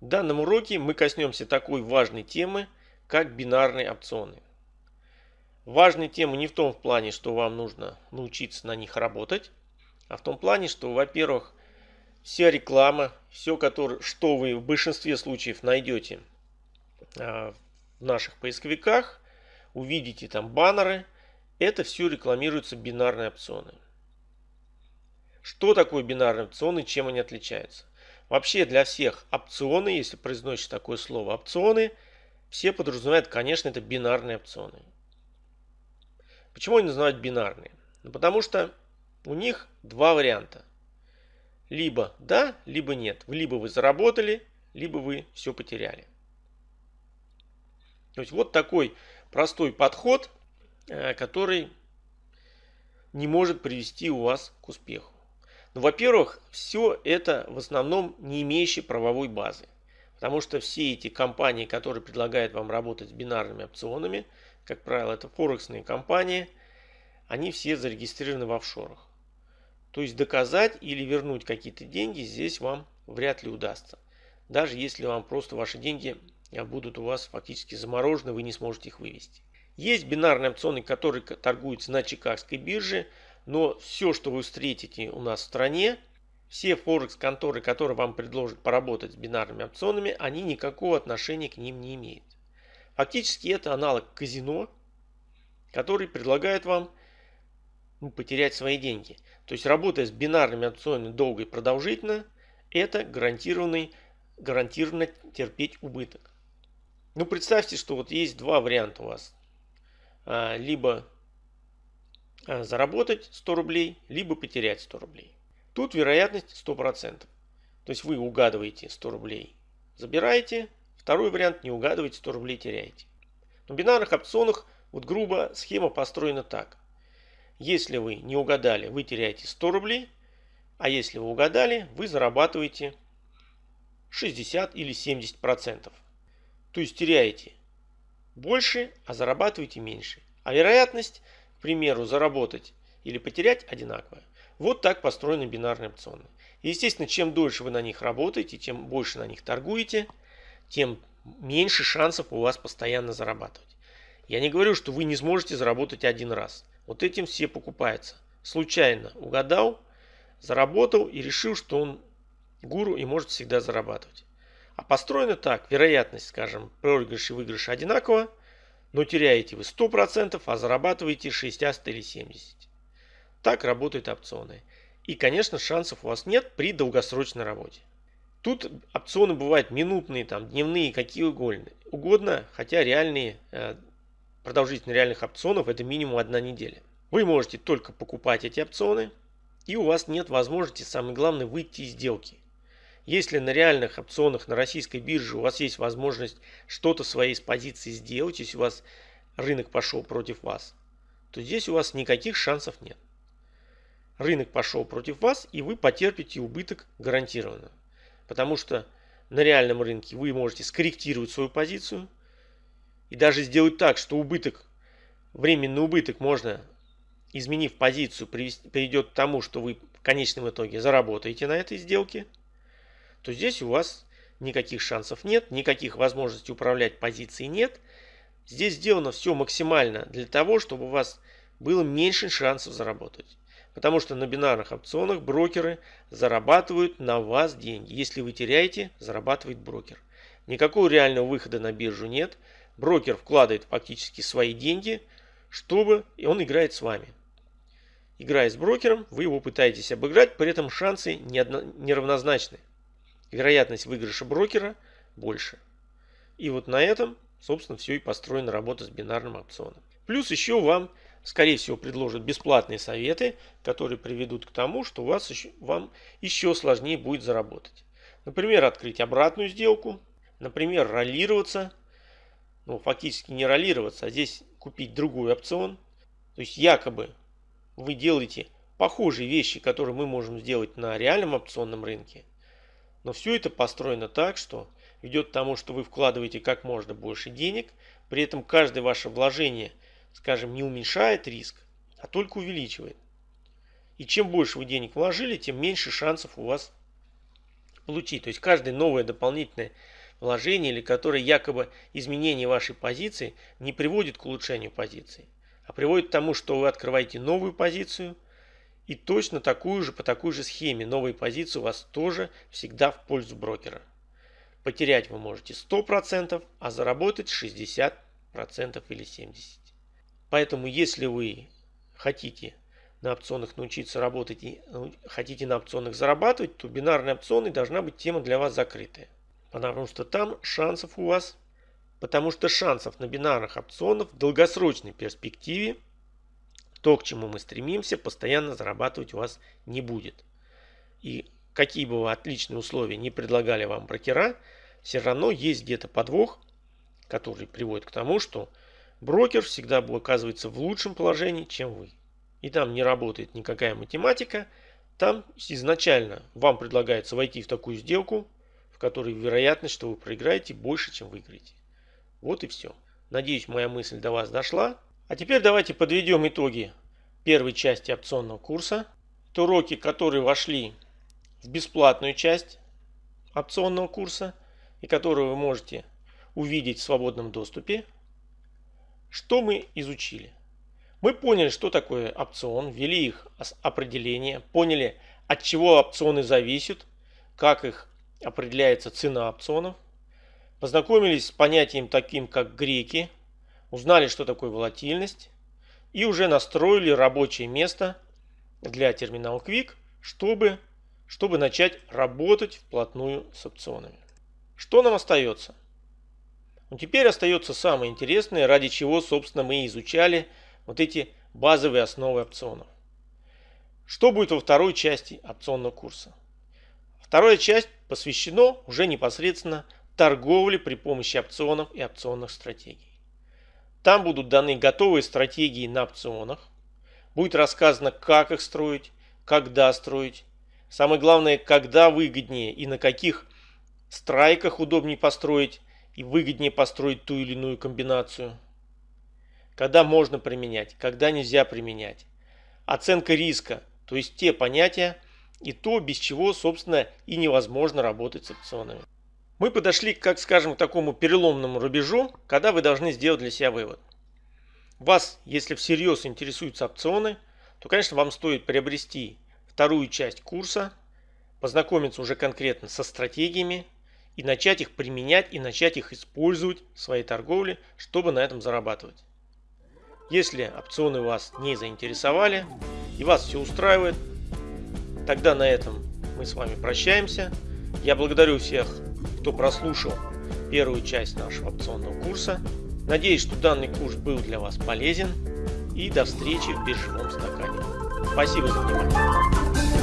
В данном уроке мы коснемся такой важной темы, как бинарные опционы. Важная тема не в том в плане, что вам нужно научиться на них работать, а в том плане, что, во-первых, вся реклама, все, который, что вы в большинстве случаев найдете а, в наших поисковиках, увидите там баннеры, это все рекламируются бинарные опционы. Что такое бинарные опционы, чем они отличаются? Вообще для всех опционы, если произносишь такое слово опционы, все подразумевают, конечно, это бинарные опционы. Почему они называют бинарные? Ну, потому что у них два варианта. Либо да, либо нет. Либо вы заработали, либо вы все потеряли. То есть вот такой простой подход, э, который не может привести у вас к успеху. Ну, во-первых, все это в основном не имеющие правовой базы. Потому что все эти компании, которые предлагают вам работать с бинарными опционами, как правило, это форексные компании, они все зарегистрированы в офшорах. То есть доказать или вернуть какие-то деньги здесь вам вряд ли удастся. Даже если вам просто ваши деньги будут у вас фактически заморожены, вы не сможете их вывести. Есть бинарные опционы, которые торгуются на Чикагской бирже, но все, что вы встретите у нас в стране, все форекс-конторы, которые вам предложат поработать с бинарными опционами, они никакого отношения к ним не имеют. Фактически это аналог казино, который предлагает вам ну, потерять свои деньги. То есть работая с бинарными опционами долго и продолжительно, это гарантированный, гарантированно терпеть убыток. Ну представьте, что вот есть два варианта у вас. А, либо заработать 100 рублей, либо потерять 100 рублей. Тут вероятность 100%. То есть вы угадываете 100 рублей, забираете. Второй вариант не угадываете 100 рублей, теряете. На бинарных опционах вот грубо схема построена так. Если вы не угадали, вы теряете 100 рублей, а если вы угадали, вы зарабатываете 60 или 70%. То есть теряете больше, а зарабатываете меньше. А вероятность к примеру, заработать или потерять одинаковое. Вот так построены бинарные опционы. естественно, чем дольше вы на них работаете, чем больше на них торгуете, тем меньше шансов у вас постоянно зарабатывать. Я не говорю, что вы не сможете заработать один раз. Вот этим все покупаются. Случайно угадал, заработал и решил, что он гуру и может всегда зарабатывать. А построено так, вероятность, скажем, проигрыш и выигрыш одинаково, но теряете вы 100%, а зарабатываете 60 или 70. Так работают опционы. И, конечно, шансов у вас нет при долгосрочной работе. Тут опционы бывают минутные, там, дневные, какие угодно, угодно хотя реальные, э, продолжительность реальных опционов это минимум одна неделя. Вы можете только покупать эти опционы, и у вас нет возможности, самое главное, выйти из сделки. Если на реальных опционах на российской бирже у вас есть возможность что-то своей с позиции сделать, если у вас рынок пошел против вас, то здесь у вас никаких шансов нет. Рынок пошел против вас, и вы потерпите убыток гарантированно. Потому что на реальном рынке вы можете скорректировать свою позицию и даже сделать так, что убыток, временный убыток можно, изменив позицию, приведет к тому, что вы в конечном итоге заработаете на этой сделке – то здесь у вас никаких шансов нет, никаких возможностей управлять позицией нет. Здесь сделано все максимально для того, чтобы у вас было меньше шансов заработать. Потому что на бинарных опционах брокеры зарабатывают на вас деньги. Если вы теряете, зарабатывает брокер. Никакого реального выхода на биржу нет. Брокер вкладывает фактически свои деньги, чтобы и он играет с вами. Играя с брокером, вы его пытаетесь обыграть, при этом шансы неравнозначны вероятность выигрыша брокера больше. И вот на этом, собственно, все и построена работа с бинарным опционом. Плюс еще вам, скорее всего, предложат бесплатные советы, которые приведут к тому, что у вас еще, вам еще сложнее будет заработать. Например, открыть обратную сделку, например, роллироваться, ну, фактически не роллироваться, а здесь купить другой опцион. То есть якобы вы делаете похожие вещи, которые мы можем сделать на реальном опционном рынке – но все это построено так, что ведет к тому, что вы вкладываете как можно больше денег, при этом каждое ваше вложение, скажем, не уменьшает риск, а только увеличивает. И чем больше вы денег вложили, тем меньше шансов у вас получить. То есть каждое новое дополнительное вложение или которое якобы изменение вашей позиции не приводит к улучшению позиции, а приводит к тому, что вы открываете новую позицию и точно такую же по такой же схеме новые позиции у вас тоже всегда в пользу брокера. Потерять вы можете 100%, а заработать 60% или 70%. Поэтому если вы хотите на опционах научиться работать и ну, хотите на опционах зарабатывать, то бинарные опционы должна быть тема для вас закрытая. Потому что там шансов у вас, потому что шансов на бинарных опционах в долгосрочной перспективе, то, к чему мы стремимся, постоянно зарабатывать у вас не будет. И какие бы вы отличные условия не предлагали вам брокера, все равно есть где-то подвох, который приводит к тому, что брокер всегда оказывается в лучшем положении, чем вы и там не работает никакая математика, там изначально вам предлагается войти в такую сделку, в которой вероятность, что вы проиграете, больше, чем выиграете. Вот и все. Надеюсь, моя мысль до вас дошла. А теперь давайте подведем итоги первой части опционного курса. Это уроки, которые вошли в бесплатную часть опционного курса и которые вы можете увидеть в свободном доступе. Что мы изучили? Мы поняли, что такое опцион, ввели их определение, поняли, от чего опционы зависят, как их определяется цена опционов, познакомились с понятием таким, как греки, узнали, что такое волатильность, и уже настроили рабочее место для терминал Quick, чтобы, чтобы начать работать вплотную с опционами. Что нам остается? Ну, теперь остается самое интересное, ради чего, собственно, мы изучали вот эти базовые основы опционов. Что будет во второй части опционного курса? Вторая часть посвящена уже непосредственно торговле при помощи опционов и опционных стратегий. Там будут даны готовые стратегии на опционах. Будет рассказано, как их строить, когда строить. Самое главное, когда выгоднее и на каких страйках удобнее построить и выгоднее построить ту или иную комбинацию когда можно применять, когда нельзя применять. Оценка риска, то есть те понятия и то, без чего, собственно, и невозможно работать с опционами. Мы подошли, как скажем, к такому переломному рубежу, когда вы должны сделать для себя вывод. Вас, если всерьез интересуются опционы, то, конечно, вам стоит приобрести вторую часть курса, познакомиться уже конкретно со стратегиями и начать их применять и начать их использовать в своей торговле, чтобы на этом зарабатывать. Если опционы вас не заинтересовали и вас все устраивает, тогда на этом мы с вами прощаемся. Я благодарю всех, кто прослушал первую часть нашего опционного курса. Надеюсь, что данный курс был для вас полезен. И до встречи в биржевом стакане. Спасибо за внимание.